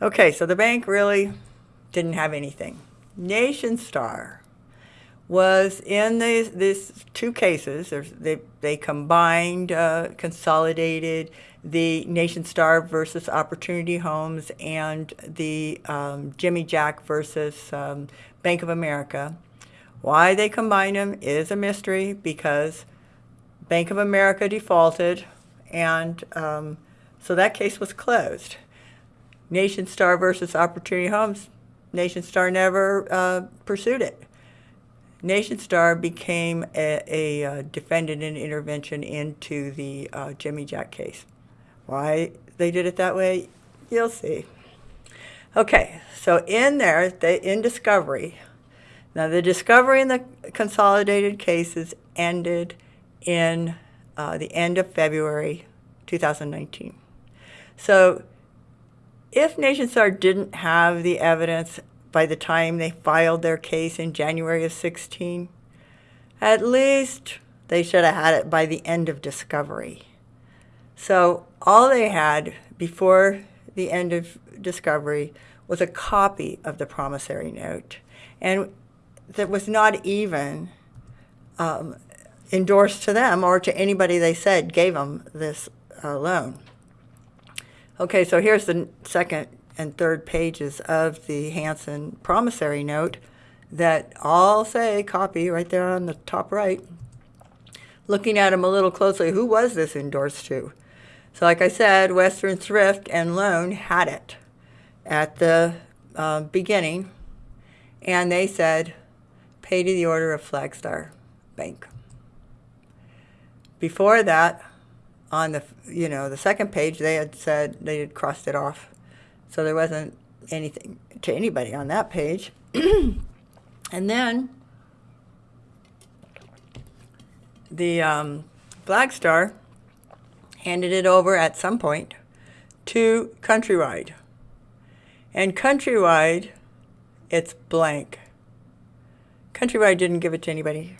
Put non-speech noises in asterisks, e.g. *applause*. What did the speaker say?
Okay, so the bank really didn't have anything. Nationstar was in these, two cases. They, they combined, uh, consolidated the Nationstar versus Opportunity Homes and the um, Jimmy Jack versus um, Bank of America. Why they combined them is a mystery because Bank of America defaulted, and um, so that case was closed. Nationstar versus Opportunity Homes, Nationstar never uh, pursued it. Nationstar became a, a uh, defendant in intervention into the uh, Jimmy Jack case. Why they did it that way, you'll see. Okay, so in there, they, in discovery, now the discovery in the consolidated cases ended in uh, the end of February 2019. So if NationStar didn't have the evidence by the time they filed their case in January of 16, at least they should have had it by the end of discovery. So all they had before the end of discovery was a copy of the promissory note. And that was not even um, endorsed to them or to anybody they said gave them this uh, loan. Okay, so here's the second and third pages of the Hansen promissory note that all say copy right there on the top right. Looking at them a little closely, who was this endorsed to? So like I said, Western Thrift and Loan had it at the uh, beginning, and they said, pay to the order of Flagstar Bank. Before that, on the, you know, the second page, they had said, they had crossed it off. So there wasn't anything to anybody on that page. *clears throat* and then the um, Flagstar handed it over at some point to Countrywide. And Countrywide, it's blank. Countrywide didn't give it to anybody.